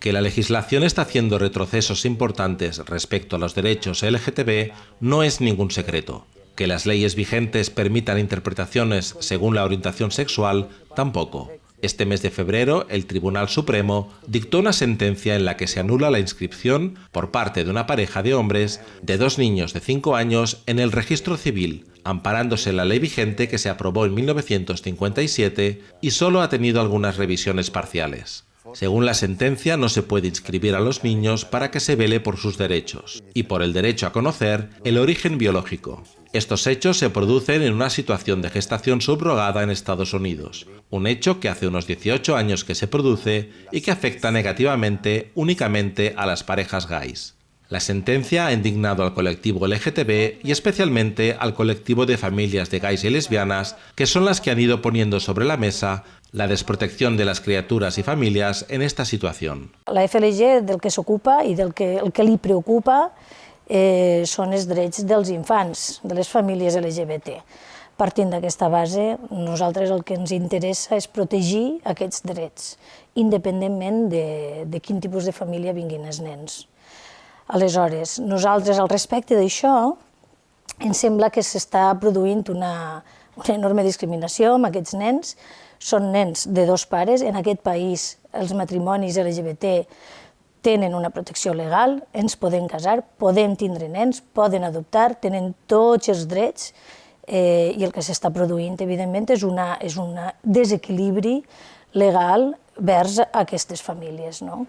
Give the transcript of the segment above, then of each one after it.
Que la legislación está haciendo retrocesos importantes respecto a los derechos LGTB no es ningún secreto. Que las leyes vigentes permitan interpretaciones según la orientación sexual, tampoco. Este mes de febrero, el Tribunal Supremo dictó una sentencia en la que se anula la inscripción por parte de una pareja de hombres de dos niños de 5 años en el registro civil, amparándose la ley vigente que se aprobó en 1957 y solo ha tenido algunas revisiones parciales. Según la sentencia, no se puede inscribir a los niños para que se vele por sus derechos y por el derecho a conocer el origen biológico. Estos hechos se producen en una situación de gestación subrogada en Estados Unidos, un hecho que hace unos 18 años que se produce y que afecta negativamente únicamente a las parejas gays. La sentencia ha indignado al colectivo LGTB y especialmente al colectivo de familias de gays y lesbianas, que son las que han ido poniendo sobre la mesa la desprotección de las criaturas y familias en esta situación. La FLG del que s'ocupa i del que, el que li preocupa eh, són els drets dels infants, de les famílies LGBT. Partint d'aquesta base, nosaltres el que ens interessa és protegir aquests drets, independentment de, de quin tipus de família vinguin els nens. Aleshores, nosaltres al respecte d'això, ens sembla que s'està produint una, una enorme discriminació amb aquests nens. Són nens de dos pares. En aquest país els matrimonis LGBT tenen una protecció legal, ens podem casar, podem tindre nens, poden adoptar, tenen tots els drets eh, i el que s'està produint, evidentment, és un és una desequilibri legal vers aquestes famílies. ¿no?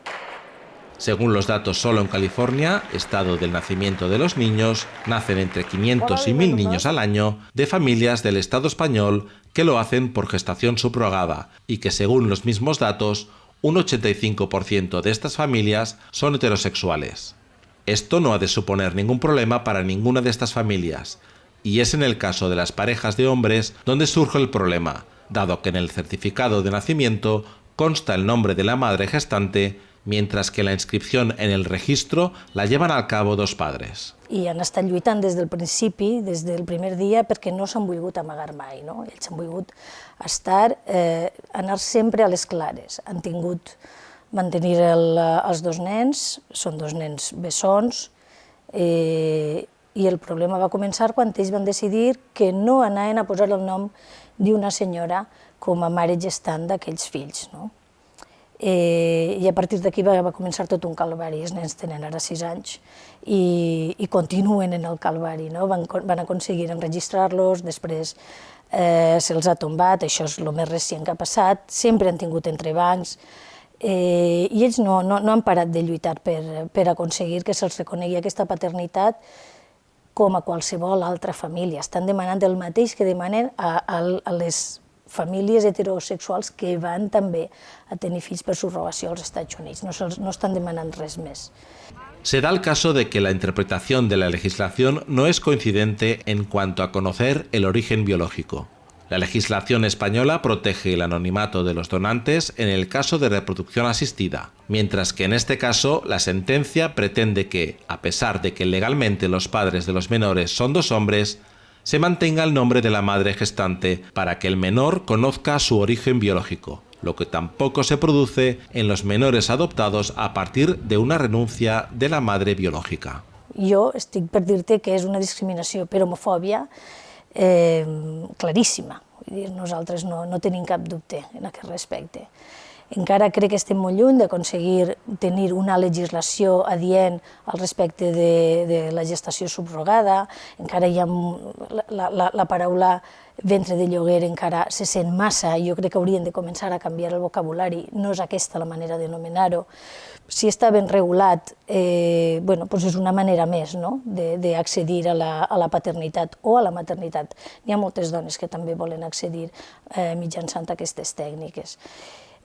Según los datos solo en California, estado del nacimiento de los niños, nacen entre 500 y 1000 niños al año de familias del Estado español que lo hacen por gestación subrogada y que según los mismos datos, un 85% de estas familias son heterosexuales. Esto no ha de suponer ningún problema para ninguna de estas familias, y es en el caso de las parejas de hombres donde surge el problema, dado que en el certificado de nacimiento consta el nombre de la madre gestante, mientras que la inscripción en el registro la llevan al cabo dos padres. I han estat lluitant des del principi, des del primer dia, perquè no s'han volgut amagar mai. No? Ells han volgut estar, eh, anar sempre a les clares. Han tingut mantenir el, els dos nens, són dos nens bessons, eh, i el problema va començar quan ells van decidir que no anaven a posar el nom d'una senyora com a mare gestant d'aquells fills. No? Eh, I a partir d'aquí va, va començar tot un calvari, els nens tenen ara sis anys i, i continuen en el calvari, no? van, van aconseguir enregistrar-los, després eh, se'ls ha tombat, això és el més recent que ha passat, sempre han tingut entrebancs, eh, i ells no, no, no han parat de lluitar per, per aconseguir que se'ls reconegui aquesta paternitat com a qualsevol altra família. Estan demanant el mateix que demanen a, a les famílies heterosexuals que van també a tenir fills per subrogació als. No, no estan demanant res més. Se da el caso de que la interpretación de la legislación no es coincidente en cuanto a conocer el origen biológico. La legislación española protege el anonimato de los donantes en el caso de reproducción asistida, mientras que en este caso la sentencia pretende que, a pesar de que legalmente los padres de los menores son dos hombres, se mantenga el nombre de la madre gestante para que el menor conozca su origen biológico lo que tampoco se produce en los menores adoptados a partir de una renuncia de la madre biològica. Jo estic per que és una discriminació per homofòbia eh, claríssima. No, no tenim cap dubte en aquest respecte. Encara crec que estem molt lluny d'aconseguir tenir una legislació adient al respecte de, de la gestació subrogada, encara hi ha la, la, la paraula ventre de lloguer encara se sent massa, jo crec que haurien de començar a canviar el vocabulari, no és aquesta la manera d'anomenar-ho. Si està ben regulat, eh, bueno, doncs és una manera més no? d'accedir a, la, a la paternitat o a la maternitat. Hi ha moltes dones que també volen accedir eh, mitjançant aquestes tècniques.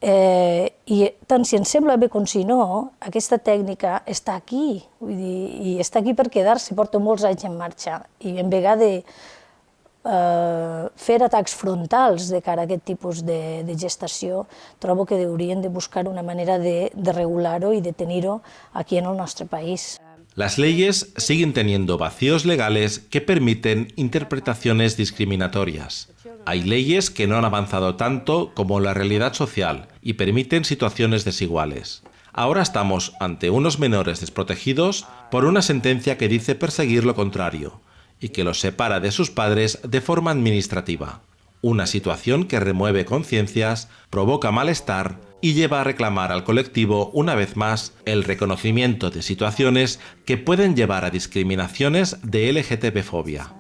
Eh, I tant si ens sembla bé com si no, aquesta tècnica està aquí, vull dir, i està aquí per quedar-se, porta molts anys en marxa, i en vegada de eh, fer atacs frontals de cara a aquest tipus de, de gestació, trobo que haurien de buscar una manera de, de regular-ho i de tenir-ho aquí en el nostre país. Las leyes siguen teniendo vacíos legales que permiten interpretaciones discriminatorias. Hay leyes que no han avanzado tanto como la realidad social y permiten situaciones desiguales. Ahora estamos ante unos menores desprotegidos por una sentencia que dice perseguir lo contrario y que los separa de sus padres de forma administrativa. Una situación que remueve conciencias, provoca malestar y lleva a reclamar al colectivo una vez más el reconocimiento de situaciones que pueden llevar a discriminaciones de LGTB-fobia.